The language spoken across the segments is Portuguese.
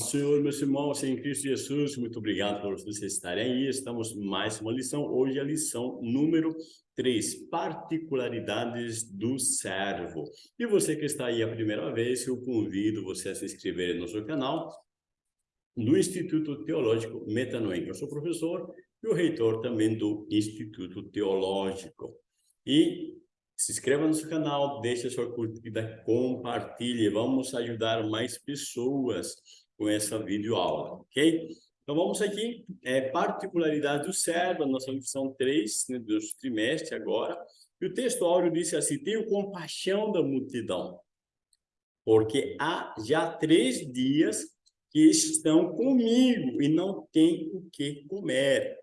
Senhor, meus irmãos, em Cristo Jesus, muito obrigado por vocês estarem aí. Estamos mais uma lição. Hoje a lição número 3, particularidades do servo. E você que está aí a primeira vez, eu convido você a se inscrever no nosso canal, no Instituto Teológico Metanoem. Eu sou professor e o reitor também do Instituto Teológico. E se inscreva no nosso canal, deixe a sua curtida, compartilhe. Vamos ajudar mais pessoas com essa videoaula, ok? Então vamos aqui, é, particularidade do servo, nossa lição 3 né, do trimestre agora. E o texto áureo disse assim, tenho compaixão da multidão, porque há já três dias que estão comigo e não têm o que comer.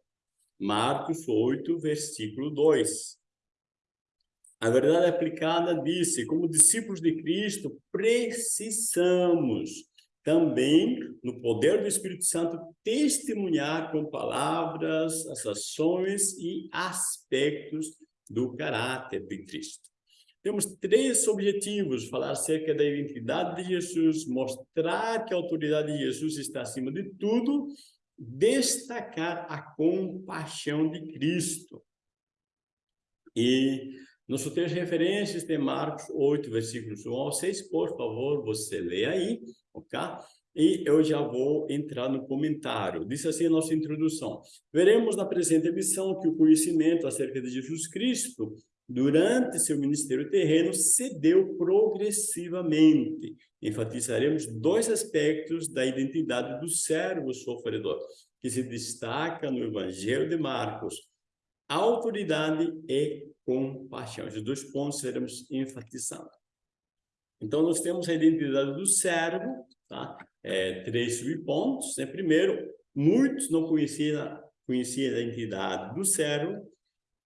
Marcos 8, versículo 2. A verdade aplicada disse, como discípulos de Cristo, precisamos também, no poder do Espírito Santo, testemunhar com palavras, as ações e aspectos do caráter de Cristo. Temos três objetivos, falar acerca da identidade de Jesus, mostrar que a autoridade de Jesus está acima de tudo, destacar a compaixão de Cristo. E nosso texto de referências de Marcos 8, versículos 1 ao 6, por favor, você lê aí, ok? E eu já vou entrar no comentário. Diz assim a nossa introdução. Veremos na presente lição que o conhecimento acerca de Jesus Cristo, durante seu ministério terreno, cedeu progressivamente. Enfatizaremos dois aspectos da identidade do servo sofredor, que se destaca no Evangelho de Marcos. Autoridade e compaixão. Os dois pontos seremos enfatizando. Então, nós temos a identidade do servo, tá? É, três subpontos. Né? Primeiro, muitos não conheciam, a identidade do servo.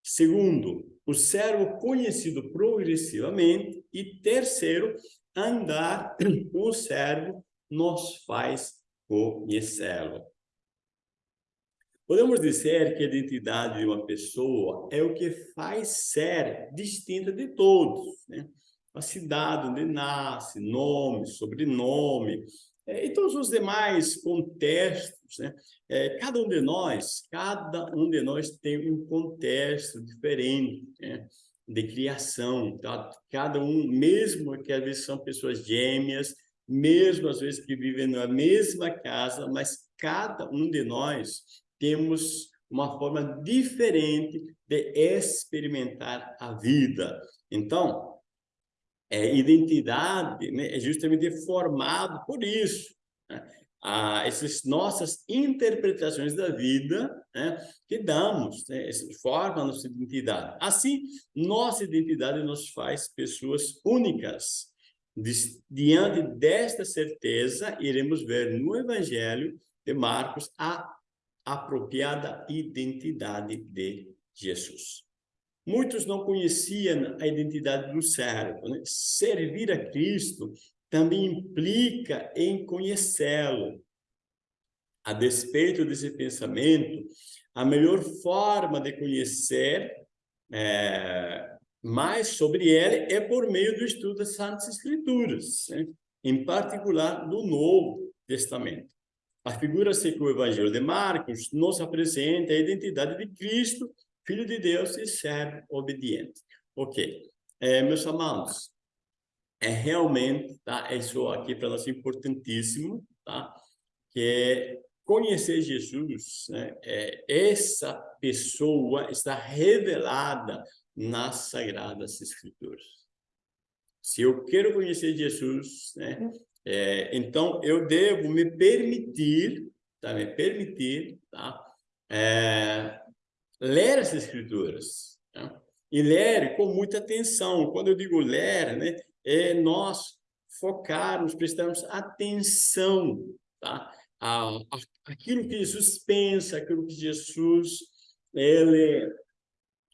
Segundo, o servo conhecido progressivamente. E terceiro, andar com o servo nos faz conhecê-lo. Podemos dizer que a identidade de uma pessoa é o que faz ser distinta de todos, né? A cidade onde nasce, nome, sobrenome, é, e todos os demais contextos, né? É, cada um de nós, cada um de nós tem um contexto diferente, né? de criação, tá? cada um, mesmo que às vezes são pessoas gêmeas, mesmo às vezes que vivem na mesma casa, mas cada um de nós temos uma forma diferente de experimentar a vida. Então, é, identidade né, é justamente formado por isso. Né? Ah, essas nossas interpretações da vida né, que damos, né, formam nossa identidade. Assim, nossa identidade nos faz pessoas únicas. Diante desta certeza, iremos ver no Evangelho de Marcos a apropriada identidade de Jesus. Muitos não conheciam a identidade do servo. Né? Servir a Cristo também implica em conhecê-lo. A despeito desse pensamento, a melhor forma de conhecer é, mais sobre ele é por meio do estudo das Santas Escrituras, né? em particular do Novo Testamento. A figura se que o Evangelho de Marcos nos apresenta a identidade de Cristo, Filho de Deus e servo obediente. Ok. É, meus amados, é realmente, tá? Isso aqui para nós é importantíssimo, tá? Que é conhecer Jesus, né? É, essa pessoa está revelada nas Sagradas Escrituras. Se eu quero conhecer Jesus, né? É, então, eu devo me permitir, tá? me permitir, tá? É, ler as escrituras, tá? e ler com muita atenção. Quando eu digo ler, né, é nós focarmos, prestarmos atenção tá? a, a, aquilo que Jesus pensa, aquilo que Jesus ele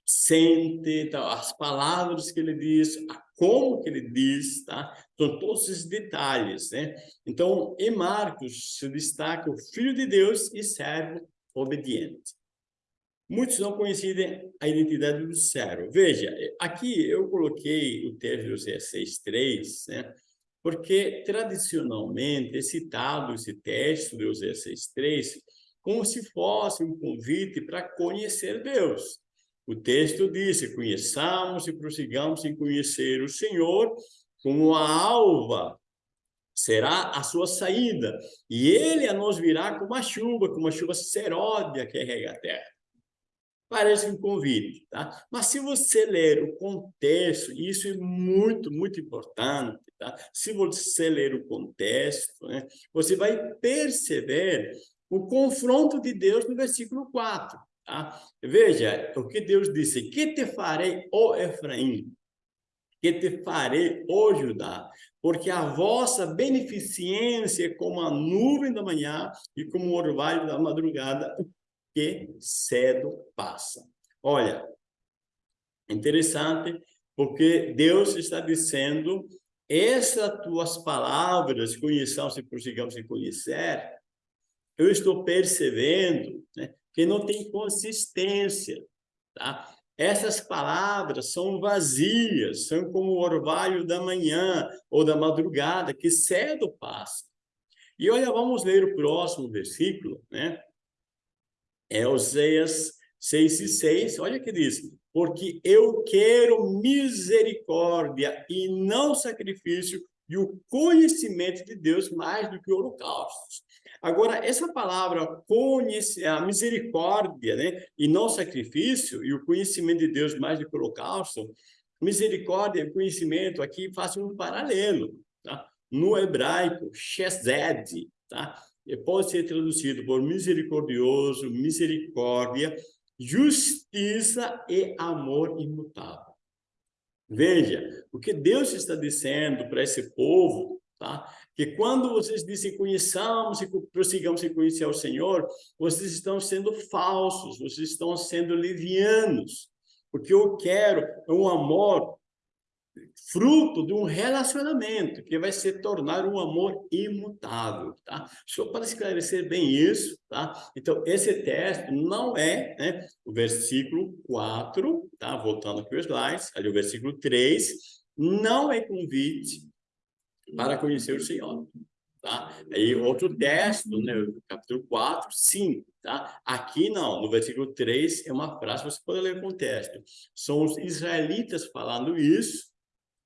sente, tá? as palavras que ele diz, a como que ele diz, tá? São todos esses detalhes, né? Então, em Marcos se destaca o Filho de Deus e servo obediente. Muitos não conhecem a identidade do servo. Veja, aqui eu coloquei o texto de 6.3, né? Porque, tradicionalmente, é citado esse texto de Oséias 6.3 como se fosse um convite para conhecer Deus. O texto diz, conheçamos e prossigamos em conhecer o Senhor como a alva será a sua saída, e ele a nos virá como a chuva, como a chuva seródia que rega a terra. Parece um convite, tá? Mas se você ler o contexto, isso é muito, muito importante, tá? Se você ler o contexto, né, você vai perceber o confronto de Deus no versículo 4, tá? Veja o que Deus disse, que te farei, ó Efraim? Que te farei, ó Judá? porque a vossa beneficência é como a nuvem da manhã e como o orvalho da madrugada que cedo passa. Olha, interessante, porque Deus está dizendo, essas tuas palavras, conheçamos e prossigamos em conhecer, eu estou percebendo né, que não tem consistência, tá? Essas palavras são vazias, são como o orvalho da manhã ou da madrugada, que cedo passa. E olha, vamos ler o próximo versículo, né? É Oséias 6 e 6, olha que diz, porque eu quero misericórdia e não sacrifício e o conhecimento de Deus mais do que holocaustos. Agora, essa palavra conhece, a misericórdia, né? E não sacrifício, e o conhecimento de Deus mais do que holocausto, misericórdia e conhecimento aqui fazem um paralelo, tá? No hebraico, chesed, tá? Pode ser traduzido por misericordioso, misericórdia, justiça e amor imutável. Veja, o que Deus está dizendo para esse povo, tá? que quando vocês dizem conheçamos e prossigamos em conhecer o Senhor, vocês estão sendo falsos, vocês estão sendo levianos, porque eu quero um amor fruto de um relacionamento que vai se tornar um amor imutável, tá? Só para esclarecer bem isso, tá? Então, esse texto não é, né, o versículo 4, tá? Voltando aqui os slides, ali o versículo 3, não é convite para conhecer o Senhor. Tá? Aí outro texto, né, capítulo 4, sim, tá? Aqui não, no versículo 3 é uma frase, você pode ler com texto. São os israelitas falando isso,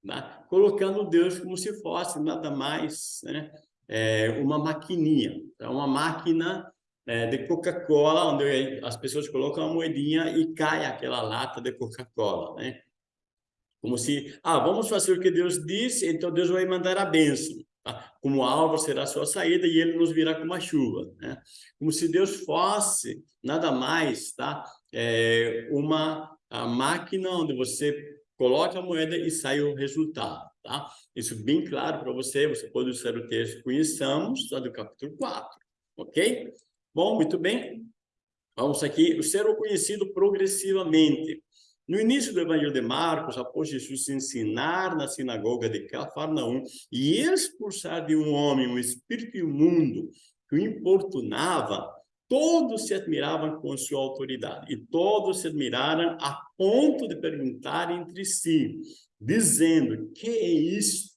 né? colocando Deus como se fosse nada mais, né? É uma maquininha, é uma máquina é, de Coca-Cola, onde as pessoas colocam a moedinha e cai aquela lata de Coca-Cola, né? Como se, ah, vamos fazer o que Deus disse, então Deus vai mandar a bênção. Tá? Como alvo será a sua saída e ele nos virá como a chuva. Né? Como se Deus fosse nada mais, tá? É uma a máquina onde você coloca a moeda e sai o resultado, tá? Isso bem claro para você, você pode usar o texto Conheçamos, lá do capítulo 4, ok? Bom, muito bem. Vamos aqui, o ser conhecido progressivamente. No início do Evangelho de Marcos, após Jesus ensinar na sinagoga de Cafarnaum e expulsar de um homem um espírito imundo que o importunava, todos se admiravam com sua autoridade e todos se admiraram a ponto de perguntar entre si, dizendo, que é isto?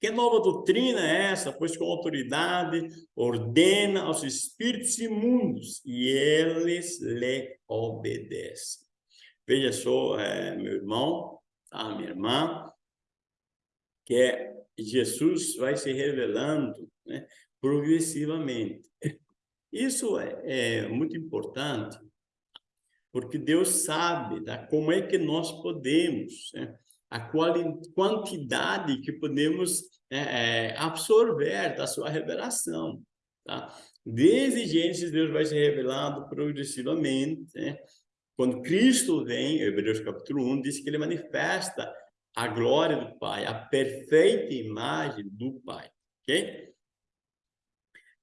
Que nova doutrina é essa? Pois com autoridade ordena aos espíritos imundos e eles lhe obedecem. Veja só, é, meu irmão, tá? minha irmã, que é, Jesus vai se revelando né, progressivamente. Isso é, é, muito importante, porque Deus sabe tá, como é que nós podemos, né, a quantidade que podemos é, é absorver da sua revelação. Tá? Desde Gênesis, Deus vai se revelando progressivamente, né? Quando Cristo vem, Hebreus capítulo 1, diz que ele manifesta a glória do Pai, a perfeita imagem do Pai, ok?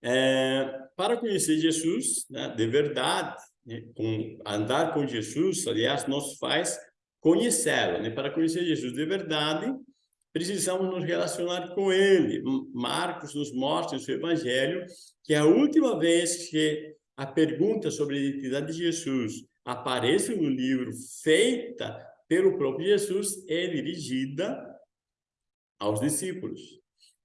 É, para conhecer Jesus, né, de verdade, né, com, andar com Jesus, aliás, nos faz conhecê-lo. Né? Para conhecer Jesus de verdade, precisamos nos relacionar com Ele. Marcos nos mostra no seu Evangelho que a última vez que a pergunta sobre a identidade de Jesus aparece no livro feita pelo próprio Jesus é dirigida aos discípulos,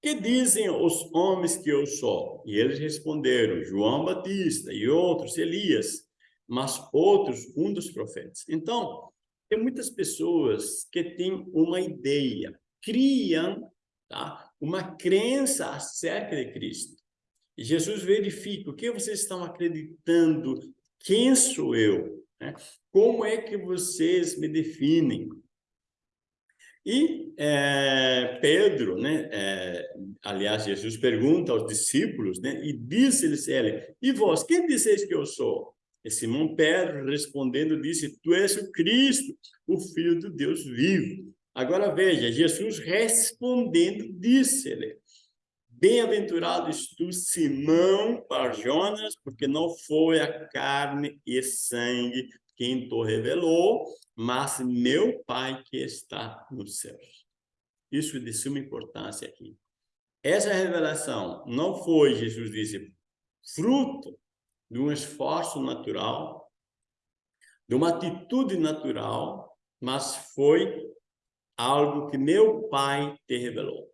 que dizem os homens que eu sou? E eles responderam, João Batista e outros, Elias, mas outros, um dos profetas. Então, tem muitas pessoas que têm uma ideia, criam tá? uma crença acerca de Cristo. E Jesus verifica o que vocês estão acreditando, quem sou eu, né? como é que vocês me definem. E é, Pedro, né, é, aliás, Jesus pergunta aos discípulos, né, e disse-lhes ele, e vós, quem disseis que eu sou? E Simão Pedro, respondendo, disse, tu és o Cristo, o Filho do Deus vivo. Agora veja, Jesus respondendo, disse-lhe, Bem-aventurado és tu, Simão Barjonas, porque não foi a carne e sangue quem te revelou, mas meu Pai que está nos céus. Isso é de suma importância aqui. Essa revelação não foi, Jesus disse, fruto de um esforço natural, de uma atitude natural, mas foi algo que meu Pai te revelou.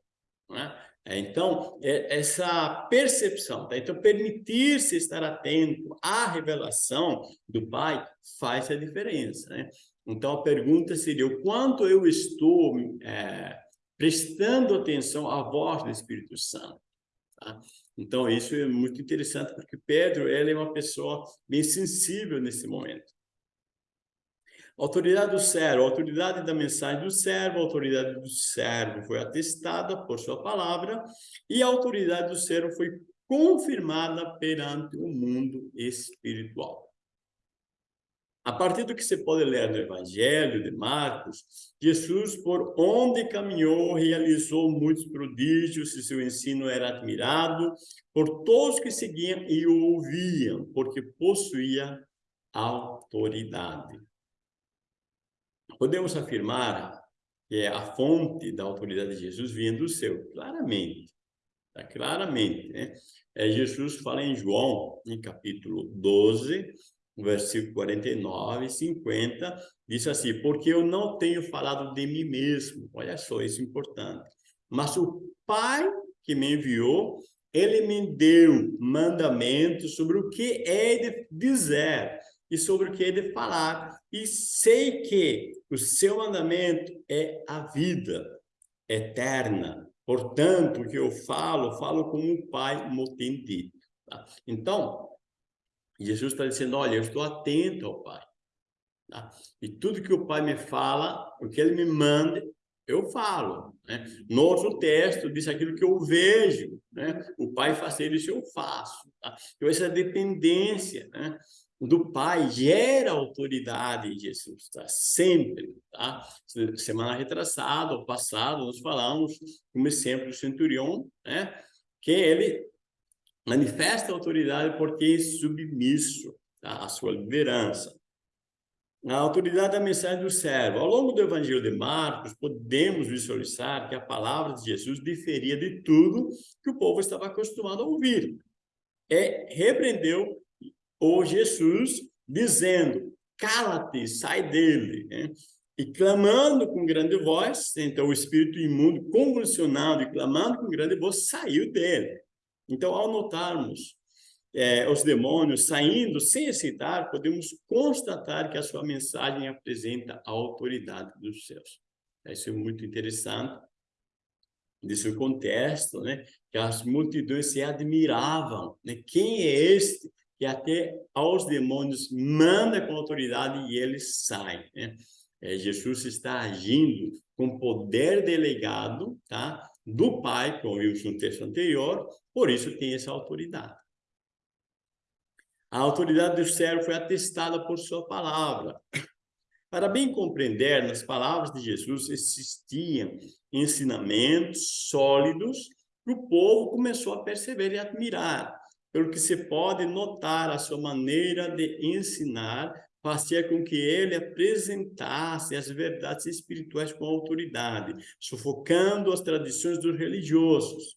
Né? Então, é essa percepção, tá? então permitir-se estar atento à revelação do Pai faz a diferença. Né? Então, a pergunta seria, o quanto eu estou é, prestando atenção à voz do Espírito Santo? Tá? Então, isso é muito interessante, porque Pedro ele é uma pessoa bem sensível nesse momento. Autoridade do servo, autoridade da mensagem do servo, autoridade do servo foi atestada por sua palavra e a autoridade do servo foi confirmada perante o mundo espiritual. A partir do que você pode ler no Evangelho de Marcos, Jesus, por onde caminhou, realizou muitos prodígios e seu ensino era admirado por todos que seguiam e ouviam, porque possuía autoridade. Podemos afirmar que a fonte da autoridade de Jesus vinha do céu, claramente. Tá? Claramente, né? É, Jesus fala em João, em capítulo 12, versículo 49 e 50, diz assim, porque eu não tenho falado de mim mesmo, olha só, isso é importante, mas o Pai que me enviou, ele me deu mandamentos sobre o que é de dizer e sobre o que é de falar, e sei que o seu mandamento é a vida eterna, portanto, o que eu falo, falo como o Pai me tem dito. Tá? Então, Jesus está dizendo, olha, eu estou atento ao Pai. Tá? E tudo que o Pai me fala, o que Ele me manda, eu falo. Né? No outro texto, diz aquilo que eu vejo. Né? O Pai faz isso, eu faço. Tá? Então, essa dependência né? Do Pai gera autoridade em Jesus, tá? sempre. Tá? Semana retrasada, ou passado, nós falamos como exemplo do centurião, né? que ele manifesta autoridade porque é submisso tá? à sua liderança. A autoridade da mensagem do servo. Ao longo do Evangelho de Marcos, podemos visualizar que a palavra de Jesus diferia de tudo que o povo estava acostumado a ouvir. É, repreendeu o Jesus dizendo, cala-te, sai dele. Né? E clamando com grande voz, então o espírito imundo convulsionado e clamando com grande voz saiu dele. Então, ao notarmos é, os demônios saindo sem excitar, podemos constatar que a sua mensagem apresenta a autoridade dos céus. Isso é muito interessante. Nesse contexto, né, que as multidões se admiravam. Né? Quem é este que até aos demônios manda com autoridade e eles saem? Né? É, Jesus está agindo com poder delegado, tá? do Pai, como vimos no texto anterior, por isso tem essa autoridade. A autoridade do servo foi atestada por sua palavra. Para bem compreender, nas palavras de Jesus existiam ensinamentos sólidos que o povo começou a perceber e admirar, pelo que se pode notar a sua maneira de ensinar fazia com que ele apresentasse as verdades espirituais com autoridade, sufocando as tradições dos religiosos.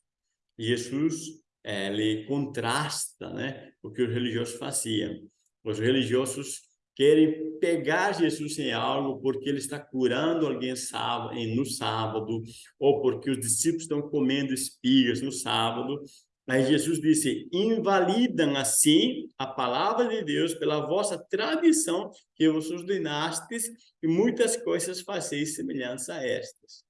Jesus ele contrasta né, o que os religiosos faziam. Os religiosos querem pegar Jesus em algo porque ele está curando alguém no sábado, ou porque os discípulos estão comendo espigas no sábado. Mas Jesus disse, invalidam assim a palavra de Deus pela vossa tradição que vos ordenastes e muitas coisas fazeis semelhantes a estas.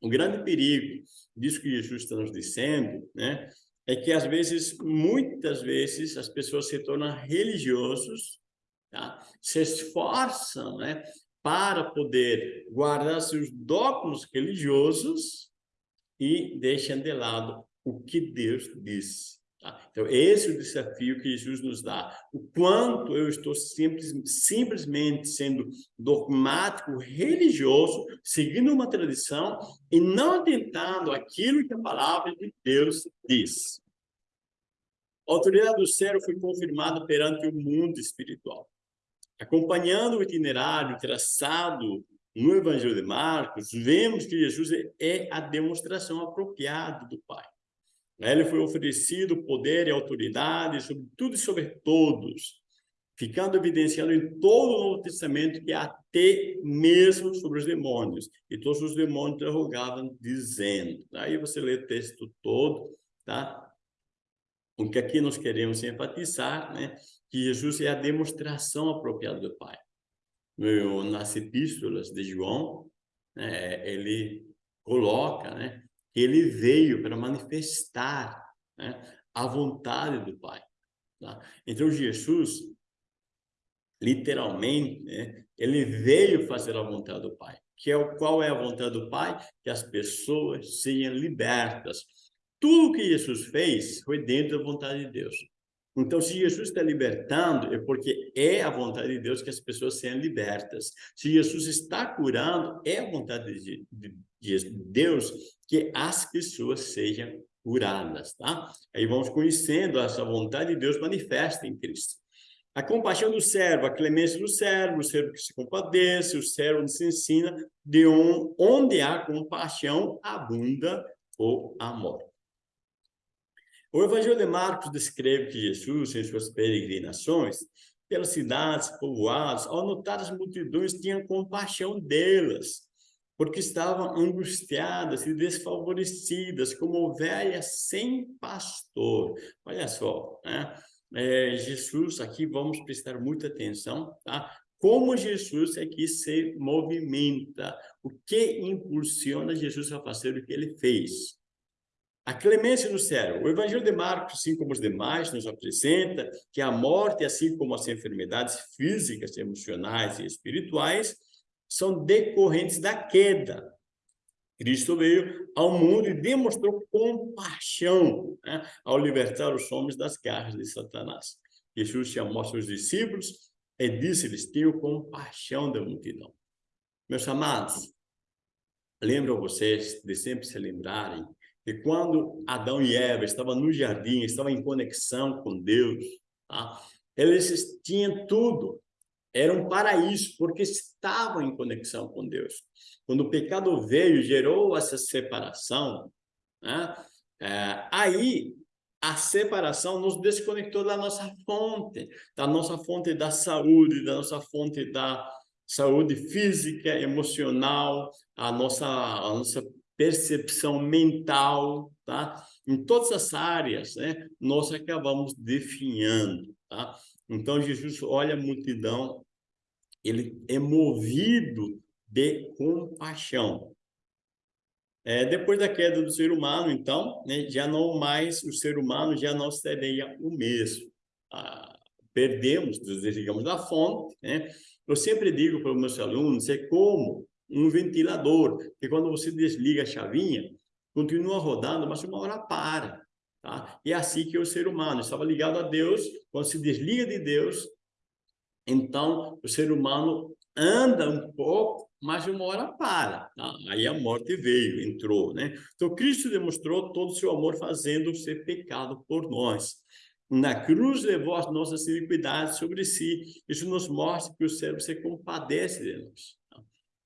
O grande perigo disso que Jesus está nos dizendo, né, é que às vezes, muitas vezes, as pessoas se tornam religiosos tá? se esforçam né, para poder guardar seus dogmas religiosos e deixam de lado o que Deus diz. Tá? Então, esse é o desafio que Jesus nos dá. O quanto eu estou simples, simplesmente sendo dogmático, religioso, seguindo uma tradição e não atentando aquilo que a palavra de Deus diz. A autoridade do céu foi confirmada perante o mundo espiritual. Acompanhando o itinerário traçado no Evangelho de Marcos, vemos que Jesus é a demonstração apropriada do Pai. Ele foi oferecido poder e autoridade sobre tudo e sobre todos, ficando evidenciado em todo o Novo Testamento que até mesmo sobre os demônios. E todos os demônios interrogavam dizendo. Aí você lê o texto todo, tá? O que aqui nós queremos enfatizar, né? que Jesus é a demonstração apropriada do Pai. Nas epístolas de João, né, ele coloca né, ele veio para manifestar né, a vontade do Pai. Tá? Então, Jesus, literalmente, né, ele veio fazer a vontade do Pai. Que é o, qual é a vontade do Pai? Que as pessoas sejam libertas. Tudo que Jesus fez foi dentro da vontade de Deus. Então, se Jesus está libertando, é porque é a vontade de Deus que as pessoas sejam libertas. Se Jesus está curando, é a vontade de, de, de Deus que as pessoas sejam curadas, tá? Aí vamos conhecendo essa vontade de Deus manifesta em Cristo. A compaixão do servo, a clemência do servo, o servo que se compadece, o servo que se ensina, de onde há compaixão, abunda o amor. O Evangelho de Marcos descreve que Jesus, em suas peregrinações, pelas cidades, povoados, ao notar as multidões, tinha compaixão delas, porque estavam angustiadas e desfavorecidas, como ovelhas sem pastor. Olha só, né? É, Jesus, aqui vamos prestar muita atenção, tá? Como Jesus aqui se movimenta, o que impulsiona Jesus a fazer o que ele fez. A clemência no céu. O Evangelho de Marcos, assim como os demais, nos apresenta que a morte, assim como as enfermidades físicas, emocionais e espirituais, são decorrentes da queda. Cristo veio ao mundo e demonstrou compaixão né, ao libertar os homens das garras de Satanás. Jesus chamou seus discípulos e disse-lhes, tenho compaixão da multidão. Meus amados, lembro vocês de sempre se lembrarem que quando Adão e Eva estavam no jardim, estavam em conexão com Deus, tá? eles tinham tudo, era um paraíso, porque estavam em conexão com Deus. Quando o pecado veio, gerou essa separação, né? é, aí a separação nos desconectou da nossa fonte, da nossa fonte da saúde, da nossa fonte da saúde física, emocional, a nossa, a nossa percepção mental, tá? Em todas as áreas, né? Nós acabamos definhando, tá? Então, Jesus olha a multidão, ele é movido de compaixão. É, depois da queda do ser humano, então, né, já não mais, o ser humano já não seria o mesmo. Ah, perdemos, desligamos da fonte, né? Eu sempre digo para os meus alunos, é como um ventilador, que quando você desliga a chavinha, continua rodando, mas uma hora para. Tá? E é assim que é o ser humano estava ligado a Deus, quando se desliga de Deus, então o ser humano anda um pouco, mas uma hora para. Tá? Aí a morte veio, entrou. Né? Então Cristo demonstrou todo o seu amor fazendo ser pecado por nós. Na cruz levou as nossas iniquidades sobre si. Isso nos mostra que o céu se compadece de nós.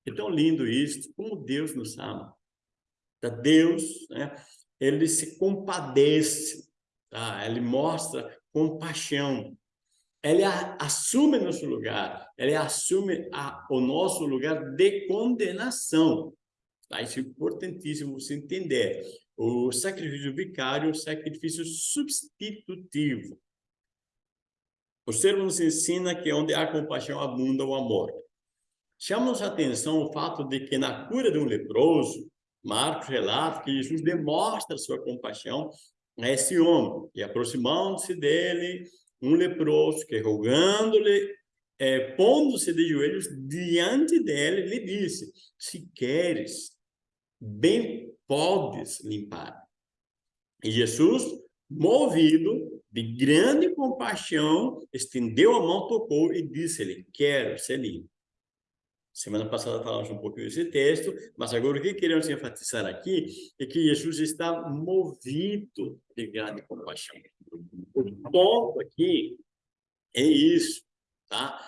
É tão lindo isso, como Deus nos ama. Tá? Deus, né, ele se compadece, tá? ele mostra compaixão. ele assume nosso lugar, ele assume a, o nosso lugar de condenação. Tá? Isso é importantíssimo você entender. O sacrifício vicário é um sacrifício substitutivo. O servo nos ensina que onde há compaixão abunda o amor. Chama-nos a atenção o fato de que na cura de um leproso, Marcos relata que Jesus demonstra sua compaixão a esse homem. E aproximando-se dele, um leproso que rogando-lhe, é, pondo-se de joelhos diante dele, lhe disse, se queres, bem podes limpar. E Jesus, movido de grande compaixão, estendeu a mão, tocou e disse-lhe, quero ser limpo. Semana passada falamos um pouquinho desse texto, mas agora o que queremos enfatizar aqui é que Jesus está movido de grande compaixão. O ponto aqui é isso, tá?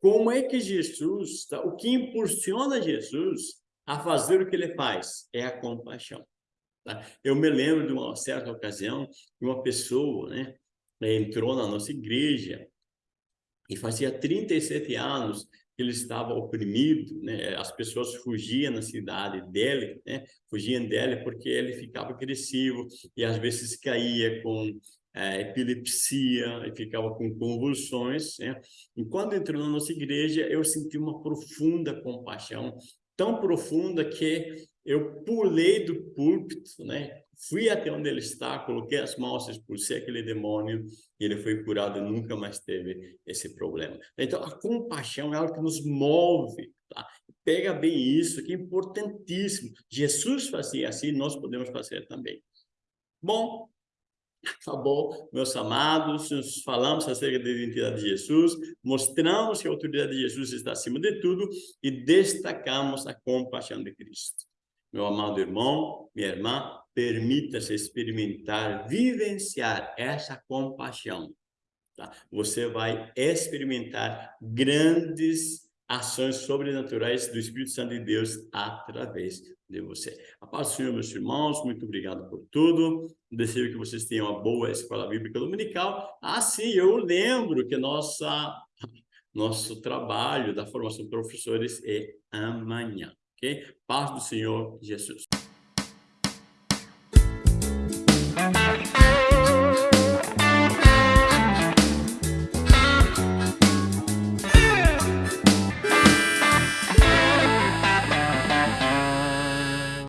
Como é que Jesus, tá? o que impulsiona Jesus a fazer o que ele faz? É a compaixão. Tá? Eu me lembro de uma certa ocasião, que uma pessoa né, entrou na nossa igreja e fazia 37 anos ele estava oprimido, né? as pessoas fugiam na cidade dele, né? fugiam dele porque ele ficava agressivo e às vezes caía com é, epilepsia e ficava com convulsões. Né? E quando entrou na nossa igreja, eu senti uma profunda compaixão, tão profunda que eu pulei do púlpito, né? Fui até onde ele está, coloquei as mãos, expulsei aquele demônio e ele foi curado e nunca mais teve esse problema. Então, a compaixão é algo que nos move, tá? Pega bem isso, que é importantíssimo. Jesus fazia assim, nós podemos fazer também. Bom, Acabou, meus amados, nós falamos acerca da identidade de Jesus, mostramos que a autoridade de Jesus está acima de tudo e destacamos a compaixão de Cristo. Meu amado irmão, minha irmã, permita-se experimentar, vivenciar essa compaixão. Tá? Você vai experimentar grandes ações sobrenaturais do Espírito Santo de Deus através de você. A paz do Senhor, meus irmãos, muito obrigado por tudo. Desejo que vocês tenham uma boa escola bíblica dominical. Ah, sim, eu lembro que nossa, nosso trabalho da formação de professores é amanhã ok? Paz do Senhor Jesus.